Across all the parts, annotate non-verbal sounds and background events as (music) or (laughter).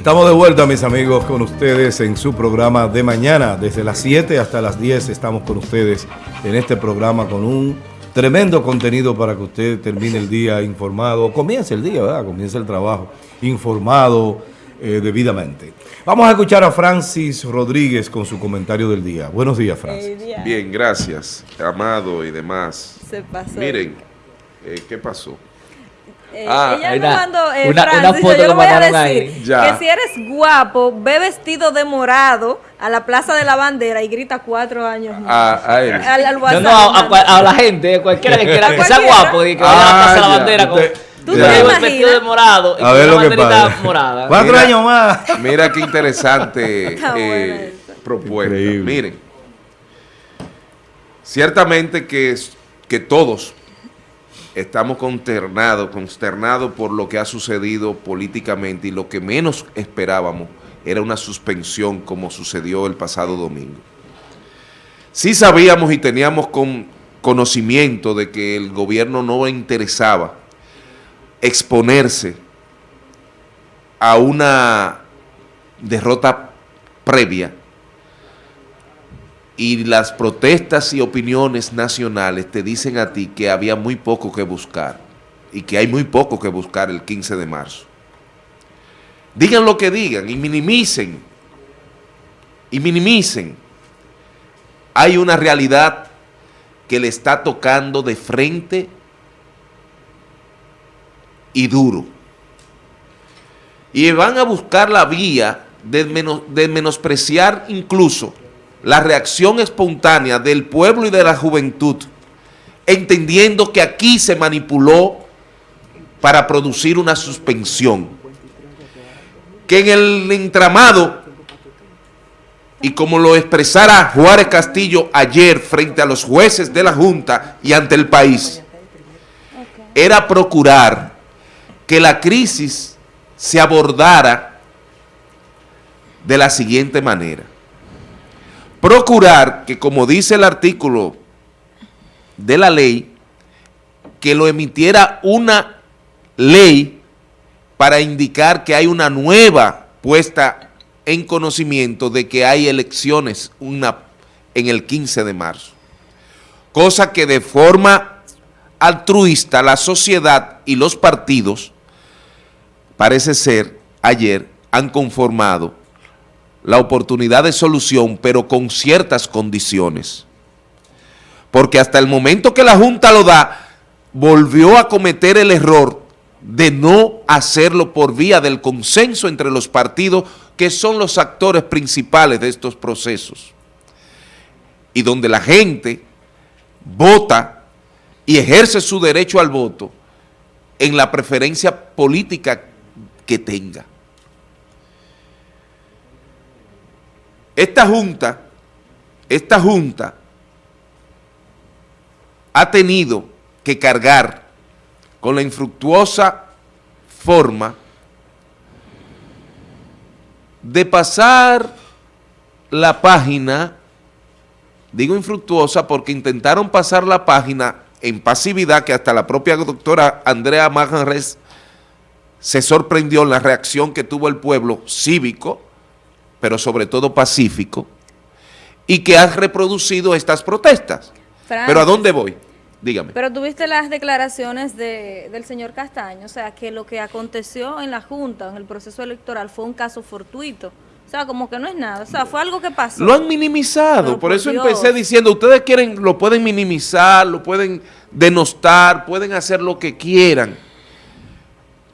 Estamos de vuelta, mis amigos, con ustedes en su programa de mañana. Desde las 7 hasta las 10 estamos con ustedes en este programa con un tremendo contenido para que usted termine el día informado, comience el día, ¿verdad? Comience el trabajo informado eh, debidamente. Vamos a escuchar a Francis Rodríguez con su comentario del día. Buenos días, Francis. Bien, gracias, Amado y demás. Se pasó. Miren, eh, ¿qué pasó? Eh, Ah, ella hay me una- mandó, eh, una- Francis, una foto yo que le voy a decir que si eres guapo, ve vestido de morado a la Plaza de la Bandera y grita cuatro años más. A, a él. Al, al No, WhatsApp, no, a, la gente, cualquiera que quiera que sea guapo, y que vaya a la Ah, Plaza de la. Bandera con ¿Tú Ya. te imaginas? vestido de morado y A ver lo que banderita pasa. morada. Cuatro Mira. años más. Mira qué interesante (laughs) eh, propuesta. Increíble. Miren, ciertamente que, es- que todos estamos consternados, consternados por lo que ha sucedido políticamente y lo que menos esperábamos era una suspensión como sucedió el pasado domingo. Sí sabíamos y teníamos con conocimiento de que el gobierno no interesaba exponerse a una derrota previa y las protestas y opiniones nacionales te dicen a ti que había muy poco que buscar y que hay muy poco que buscar el 15 de marzo. Digan lo que digan y minimicen, y minimicen. Hay una realidad que le está tocando de frente y duro. Y van a buscar la vía de, de menospreciar incluso la reacción espontánea del pueblo y de la juventud, entendiendo que aquí se manipuló para producir una suspensión. Que en el entramado, y como lo expresara Juárez Castillo ayer frente a los jueces de la Junta y ante el país, era procurar que la crisis se abordara de la siguiente manera. Procurar que, como dice el artículo de la ley, que lo emitiera una ley para indicar que hay una nueva puesta en conocimiento de que hay elecciones una, en el 15 de marzo. Cosa que de forma altruista la sociedad y los partidos, parece ser, ayer han conformado la oportunidad de solución, pero con ciertas condiciones. Porque hasta el momento que la Junta lo da, volvió a cometer el error de no hacerlo por vía del consenso entre los partidos, que son los actores principales de estos procesos. Y donde la gente vota y ejerce su derecho al voto en la preferencia política que tenga. Esta junta, esta junta ha tenido que cargar con la infructuosa forma de pasar la página, digo infructuosa porque intentaron pasar la página en pasividad que hasta la propia doctora Andrea Maganres se sorprendió en la reacción que tuvo el pueblo cívico, pero sobre todo pacífico, y que ha reproducido estas protestas. Francis, Pero ¿a dónde voy? Dígame. Pero tuviste las declaraciones de, del señor Castaño, o sea, que lo que aconteció en la Junta, en el proceso electoral, fue un caso fortuito. O sea, como que no es nada, o sea, fue algo que pasó. Lo han minimizado, Pero por por eso empecé diciendo, ustedes quieren, lo pueden minimizar, lo pueden denostar, pueden hacer lo que quieran,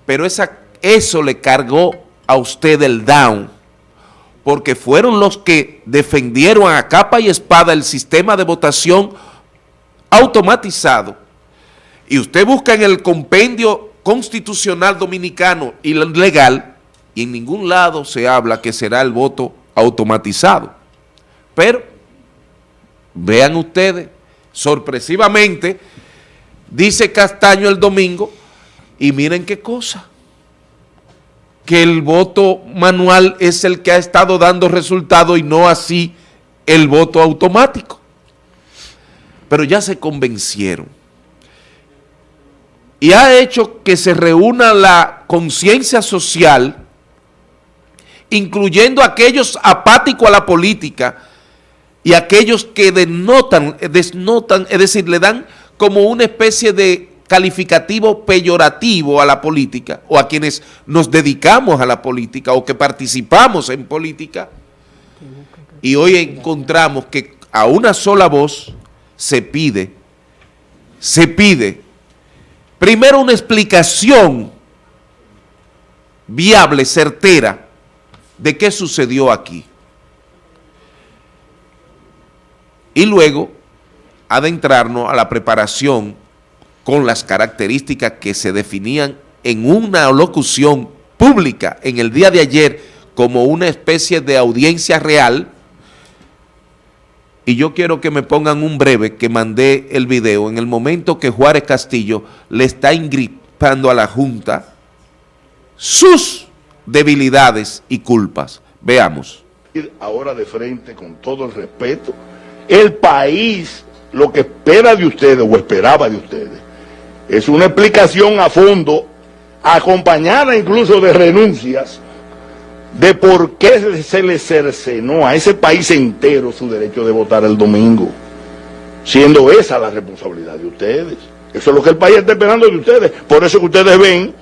pero esa, eso le cargó a usted el down, porque fueron los que defendieron a capa y espada el sistema de votación automatizado. Y usted busca en el compendio constitucional dominicano y legal, y en ningún lado se habla que será el voto automatizado. Pero, vean ustedes, sorpresivamente, dice Castaño el domingo, y miren qué cosa, que el voto manual es el que ha estado dando resultado y no así el voto automático. Pero ya se convencieron. Y ha hecho que se reúna la conciencia social incluyendo aquellos apáticos a la política y aquellos que denotan, desnotan, es decir, le dan como una especie de calificativo peyorativo a la política o a quienes nos dedicamos a la política o que participamos en política y hoy encontramos que a una sola voz se pide, se pide primero una explicación viable, certera, de qué sucedió aquí. Y luego adentrarnos a la preparación con las características que se definían en una locución pública en el día de ayer como una especie de audiencia real y yo quiero que me pongan un breve que mandé el video en el momento que Juárez Castillo le está ingripando a la Junta sus debilidades y culpas. Veamos. Ahora de frente, con todo el respeto, el país lo que espera de ustedes o esperaba de ustedes es una explicación a fondo, acompañada incluso de renuncias, de por qué se le cercenó a ese país entero su derecho de votar el domingo, siendo esa la responsabilidad de ustedes. Eso es lo que el país está esperando de ustedes. Por eso que ustedes ven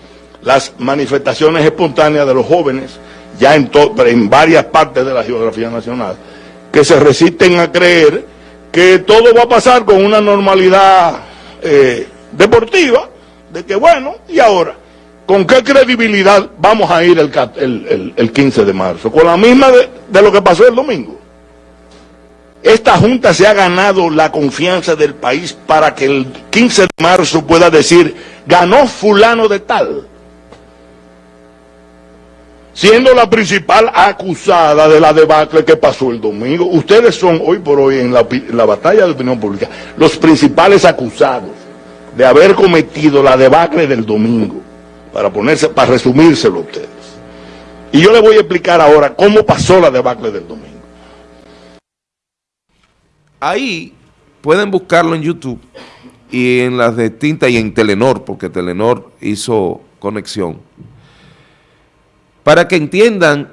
las manifestaciones espontáneas de los jóvenes, ya en, en varias partes de la geografía nacional, que se resisten a creer que todo va a pasar con una normalidad eh, deportiva, de que bueno, y ahora, ¿con qué credibilidad vamos a ir el, 15 de marzo? Con la misma de, lo que pasó el domingo. Esta Junta se ha ganado la confianza del país para que el 15 de marzo pueda decir, ganó fulano de tal siendo la principal acusada de la debacle que pasó el domingo. Ustedes son hoy por hoy en la, batalla de opinión pública los principales acusados de haber cometido la debacle del domingo, para ponerse, para resumírselo a ustedes. Y yo les voy a explicar ahora cómo pasó la debacle del domingo. Ahí pueden buscarlo en YouTube y en las distintas y en Telenor, porque Telenor hizo conexión para que entiendan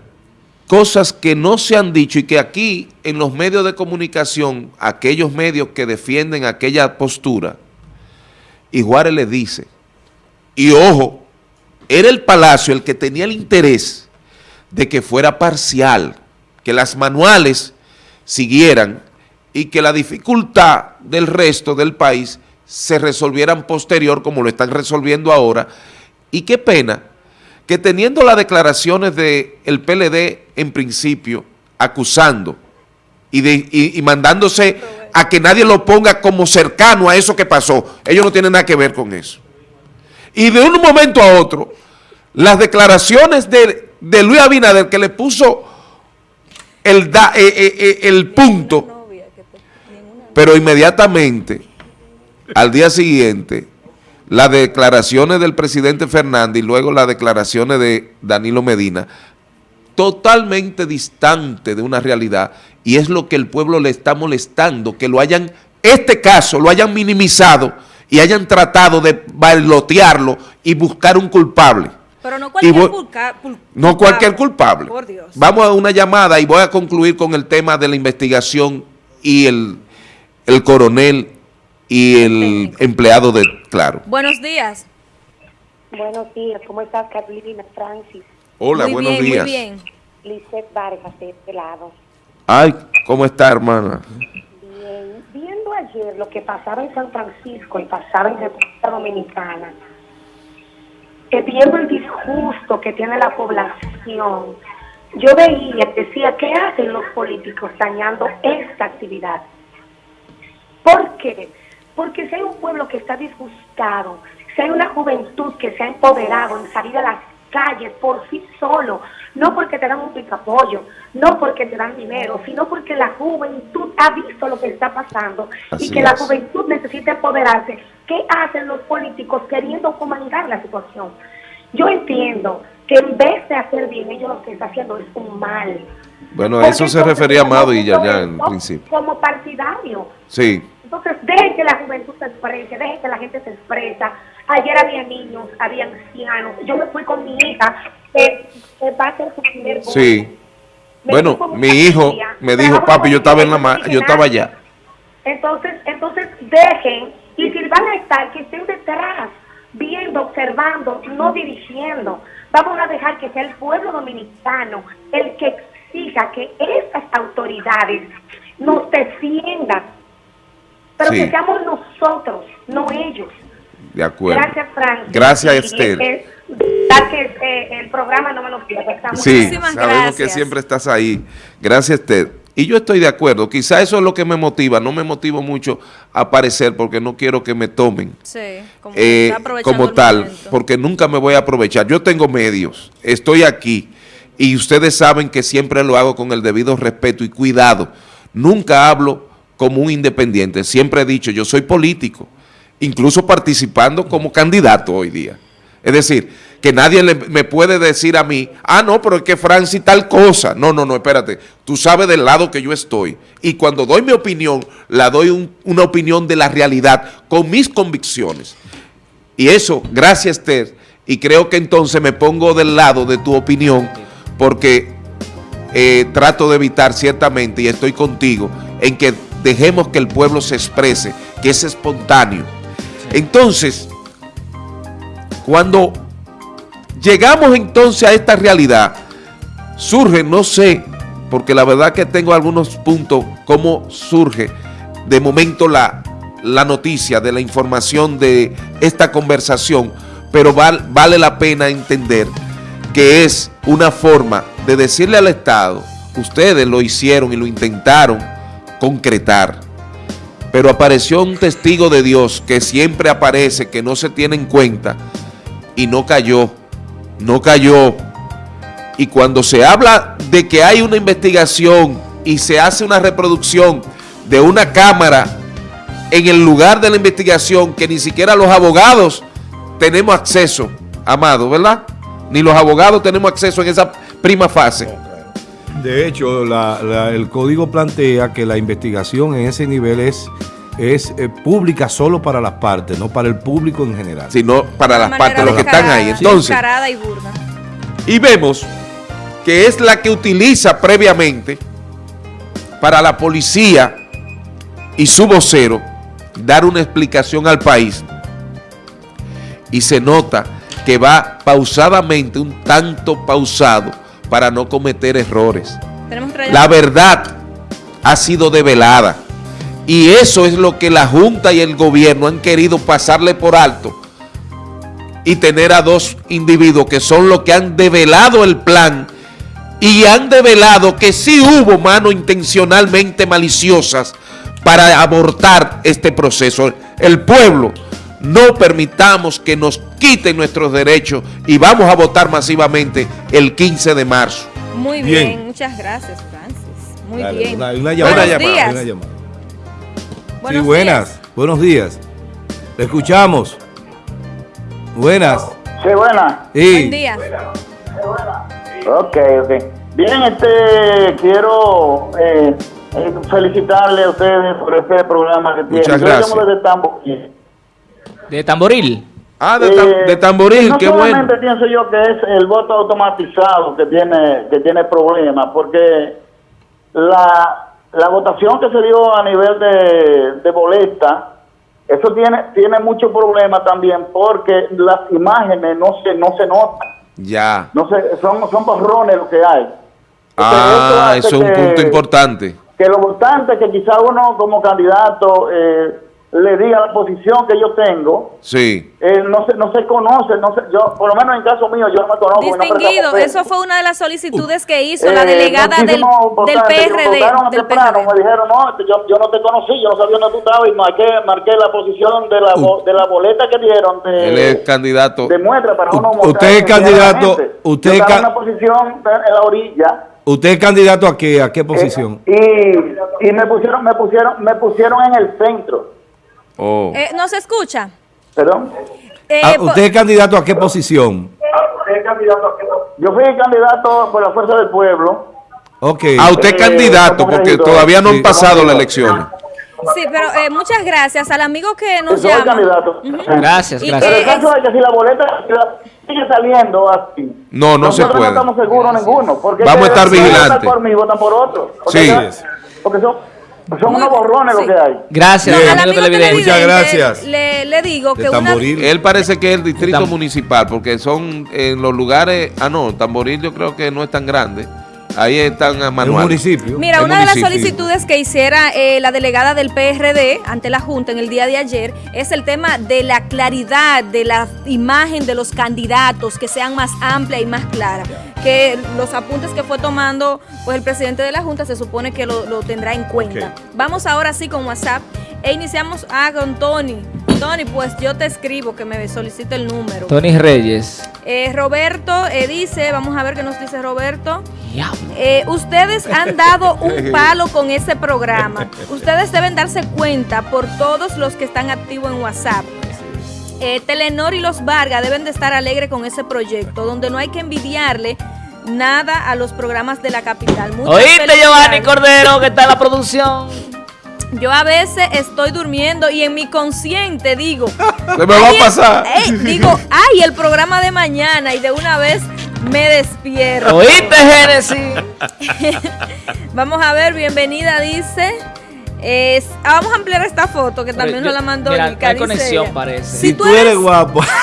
cosas que no se han dicho y que aquí en los medios de comunicación, aquellos medios que defienden aquella postura, y Juárez le dice, y ojo, era el Palacio el que tenía el interés de que fuera parcial, que las manuales siguieran y que la dificultad del resto del país se resolvieran posterior como lo están resolviendo ahora, y qué pena que teniendo las declaraciones del PLD en principio, acusando y, mandándose a que nadie lo ponga como cercano a eso que pasó, ellos no tienen nada que ver con eso. Y de un momento a otro, las declaraciones de, Luis Abinader que le puso el, eh, eh, eh, el punto, pero inmediatamente, al día siguiente, las declaraciones del presidente Fernández y luego las declaraciones de Danilo Medina, totalmente distante de una realidad y es lo que el pueblo le está molestando, que lo hayan, este caso lo hayan minimizado y hayan tratado de bailotearlo y buscar un culpable. Pero no cualquier culpable. No cualquier culpable. Por Dios. Vamos a una llamada y voy a concluir con el tema de la investigación y el, el coronel y el empleado de Claro. Buenos días. Buenos días, ¿cómo estás, Carolina Francis? Hola, buenos días. Muy bien. Lizeth Vargas, de este lado. Ay, ¿cómo está, hermana? Bien. Viendo ayer lo que pasaba en San Francisco y pasaba en República Dominicana, que viendo el disgusto que tiene la población, yo veía, decía, ¿qué hacen los políticos dañando esta actividad? ¿Por qué? Porque si hay un pueblo que está disgustado, si hay una juventud que se ha empoderado en salir a las calles por sí solo, no porque te dan un picapollo, no porque te dan dinero, sino porque la juventud ha visto lo que está pasando y que la juventud necesita empoderarse. ¿Qué hacen los políticos queriendo comandar la situación? Yo entiendo que en vez de hacer bien, ellos lo que están haciendo es un mal. Bueno, a eso se refería Amado y ya, ya en principio. Como partidario. Sí. Entonces, deje que la juventud se exprese, deje que la gente se expresa. Ayer había niños, había ancianos. Yo me fui con mi hija, que va a ser su primer. Sí. Me Bueno, mi hijo familia, me dijo, papi, yo estaba en la ma- yo estaba allá. Entonces, entonces dejen, y si van a estar, que estén detrás, viendo, observando, no dirigiendo. Vamos a dejar que sea el pueblo dominicano el que exija que estas autoridades nos defiendan, pero Sí. que seamos nosotros, no ellos. De acuerdo. Gracias, Francis. Gracias, Y, Esther. eh, verdad que eh, el programa no me lo pierdo. Sí, Muchísimas sabemos que gracias. siempre estás ahí. Gracias, Ted. Y yo estoy de acuerdo. Quizá eso es lo que me motiva. No me motivo mucho a aparecer porque no quiero que me tomen Sí, como, eh, como tal, momento. porque nunca me voy a aprovechar. Yo tengo medios, estoy aquí y ustedes saben que siempre lo hago con el debido respeto y cuidado. Nunca hablo como un independiente. Siempre he dicho, yo soy político, incluso participando como candidato hoy día. Es decir, que nadie le- me puede decir a mí, ah, no, pero es que Francis tal cosa. No, no, no, espérate. Tú sabes del lado que yo estoy. Y cuando doy mi opinión, la doy un- una opinión de la realidad, con mis convicciones. Y eso, gracias, Esther. Y creo que entonces me pongo del lado de tu opinión, porque eh, trato de evitar ciertamente, y estoy contigo, en que dejemos que el pueblo se exprese, que es espontáneo. Entonces, cuando llegamos entonces a esta realidad, surge, no sé, porque la verdad que tengo algunos puntos, cómo surge de momento la, la noticia, de la información de esta conversación, pero val- vale la pena entender que es una forma de decirle al Estado, ustedes lo hicieron y lo intentaron concretar, pero apareció un testigo de Dios que siempre aparece, que no se tiene en cuenta, y no cayó, no cayó. Y cuando se habla de que hay una investigación y se hace una reproducción de una cámara en el lugar de la investigación que ni siquiera los abogados tenemos acceso, Amado, ¿verdad? Ni los abogados tenemos acceso en esa prima fase. De hecho, la- la- el código plantea que la investigación en ese nivel es, es eh, pública solo para las partes, no para el público en general. sino para las partes, los que están ahí. Entonces, y burda. y vemos que es la que utiliza previamente para la policía y su vocero dar una explicación al país y se nota que va pausadamente, un tanto pausado para no cometer errores. La verdad ha sido develada y eso es lo que la Junta y el gobierno han querido pasarle por alto y tener a dos individuos que son los que han develado el plan y han develado que sí hubo manos intencionalmente maliciosas para abortar este proceso. El pueblo, no permitamos que nos quiten nuestros derechos y vamos a votar masivamente el 15 de marzo. Muy Bien. bien. muchas gracias, Francis. Muy Dale, bien. Una, una Buenos llamada, llamada, días. una llamada. Buenos sí, buenas. días. Buenos días. Le escuchamos. Buenas. Sí, buena. Sí. Buen día. Ok, ok. Bien, este, quiero eh, felicitarle a ustedes por este programa que tienen. Muchas Yo gracias. llamo desde Tamboril. De tamboril. Ah, de, tam- Eh, de tamboril, no qué bueno. solamente pienso yo que es el voto automatizado que tiene que tiene problemas, porque la, la votación que se dio a nivel de, de boleta, eso tiene tiene mucho problema también, porque las imágenes no se no se notan. Ya. No sé, son, son borrones lo que hay. Ah, eso es un hace punto que- importante. Que los votantes, que quizá uno como candidato eh, le diga la posición que yo tengo, Sí. eh, no se no se conoce, no sé, yo por lo menos en caso mío yo no me conozco. no Distinguido, eso fue una de las solicitudes que hizo la Eh, delegada del, muchísimos del PRD. votaron Del temprano, PRD. me dijeron, no, yo, yo no te conocí, yo no sabía dónde tú estabas y marqué, marqué la posición de la, bo- de la boleta que dieron de, Él es candidato. de muestra para uno usted mostrar es candidato, usted es una posición en la orilla ¿Usted es candidato a qué? ¿A qué posición? Eh, y, y me pusieron, me pusieron, me pusieron en el centro. Oh. Eh, ¿No se escucha? ¿Perdón? Eh, Ah, ¿Usted es candidato a qué posición? Yo fui candidato por la fuerza del pueblo. Ok. A usted Eh, candidato, porque todavía no Sí. han pasado Como las elecciones. Sí, pero eh, muchas gracias al amigo que nos Soy llama. candidato. Gracias, Y gracias. Pero el caso es que si la boleta sigue saliendo así. No, no se puede. no estamos seguros ninguno. Porque Vamos a estar si votan vigilantes. por mí, votan por otro. Porque Sí. ya- Porque son, son unos borrones sí. lo que hay. Gracias, Bien. Amigo televidente. Muchas gracias. Le, le digo De que una, Tamboril. Él parece que es el distrito municipal, porque son en los lugares. Ah, no, Tamboril yo creo que no es tan grande. Ahí están a Es un Manuel. municipio. Mira, El una de las solicitudes que hiciera eh, la delegada del PRD ante la Junta en el día de ayer es el tema de la claridad de la imagen de los candidatos, que sean más amplia y más clara. Que los apuntes que fue tomando pues el presidente de la Junta se supone que lo, lo tendrá en cuenta. Vamos ahora sí con WhatsApp e iniciamos ah, con Tony. Tony, pues yo te escribo que me solicite el número. Tony Reyes. Eh, Roberto eh, dice, vamos a ver qué nos dice Roberto. Diablo. Eh, ustedes han dado un (laughs) palo con ese programa. Ustedes deben darse cuenta por todos los que están activos en WhatsApp. Eh, Telenor y los Vargas deben de estar alegres con ese proyecto, donde no hay que envidiarle nada a los programas de la capital. Muchas ¿Oíste. Giovanni Cordero, que está en la producción? Yo a veces estoy durmiendo y en mi consciente digo, (laughs) Se me va a "Ay, pasar. digo, (laughs) ay, el programa de mañana y de una vez me despierto. ¿Oíste, Génesis? (laughs) Vamos a ver, bienvenida, dice. Es- ah, vamos a ampliar esta foto que también Yo- nos la mandó mira, hay conexión, ella. parece. Si, Si tú, tú eres, eres guapo. (laughs)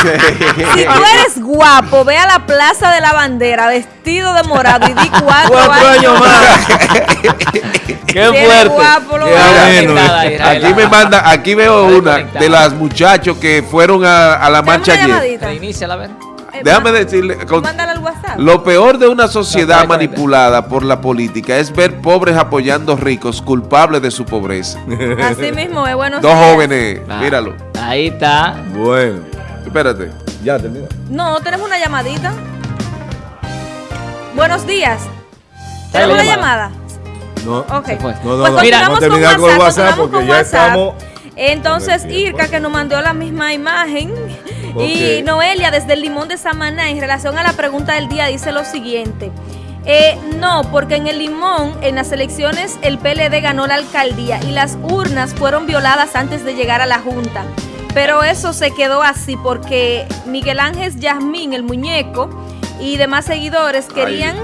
(laughs) si tú eres guapo, ve a la Plaza de la Bandera vestido de morado y di (laughs) cuatro, Cuatro años más. Qué fuerte. guapo, lo Qué bueno. Aquí me manda, aquí veo una de las muchachos que fueron a, a la marcha ayer. Reinicia la ver. Déjame decirle, con- al WhatsApp. lo peor de una sociedad No, manipulada por la política es ver pobres apoyando ricos culpables de su pobreza. (laughs) Así mismo, es bueno. Dos jóvenes, Ah, míralo. Ahí está. Bueno, Espérate. ya termina. No, tenemos una llamadita. Buenos días. ¿Tenemos la una llamada? No, Ok. Se fue. No, no, pues no, Mira, vamos continuamos a terminar con con WhatsApp, WhatsApp continuamos porque con ya WhatsApp. estamos. Entonces, con. Irka, que nos mandó la misma imagen. Y. Noelia, desde el Limón de Samaná, en relación a la pregunta del día, dice lo siguiente. Eh, no, porque en el Limón, en las elecciones, el PLD ganó la alcaldía y las urnas fueron violadas antes de llegar a la Junta. Pero eso se quedó así porque Miguel Ángel Yasmín, el muñeco, y demás seguidores querían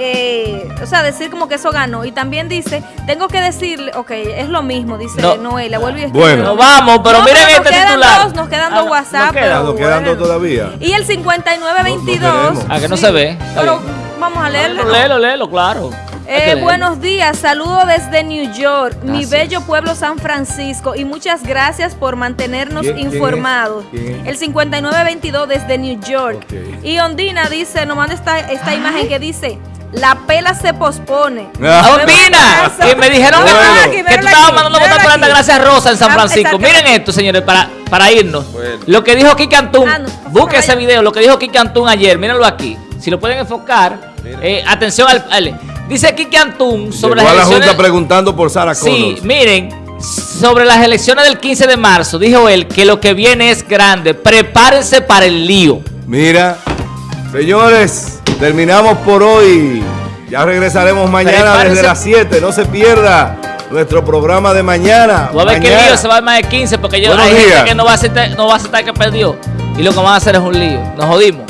eh, o sea, decir como que eso ganó. Y también dice, tengo que decirle, ok, es lo mismo, dice No. Y Bueno. Vamos, pero No, miren pero nos este quedan titular. dos, nos quedan dos Ah, WhatsApp, nos queda. pero- Nos quedan dos bueno. todavía. Y el 5922. No- no tenemos. Ah, que no se ve. Pero bien. vamos a leerlo. Léelo, léelo, léelo, claro. Eh, buenos días, saludo desde New York, mi bello pueblo San Francisco y muchas gracias por mantenernos ¿Quién- informados. ¿Quién? El 5922 desde New York. Y Ondina dice, nos manda esta, esta imagen que dice, la pela se pospone. Ah. Ondina, que me dijeron que, Bueno. que tú estabas mandando votar por esta gracia rosa en San Ah, Francisco. Miren esto, señores, para, para irnos. Bueno. Lo que dijo Kike Antún, Ah, no, busque allá. ese video, lo que dijo Kike Antún ayer, mírenlo aquí. Si lo pueden enfocar, eh, atención al, al- Dice Kike Antún sobre Llegó las a la elecciones. Junta preguntando por Sara Sí, miren, sobre las elecciones del 15 de marzo, dijo él que lo que viene es grande. Prepárense para el lío. Mira, señores, terminamos por hoy. Ya regresaremos mañana Prepárense. desde las 7. No se pierda nuestro programa de mañana. Tú a ver que lío se va más de 15 porque yo, hay gente días. que no va, a aceptar, no va a aceptar que perdió. Y lo que van a hacer es un lío. Nos jodimos.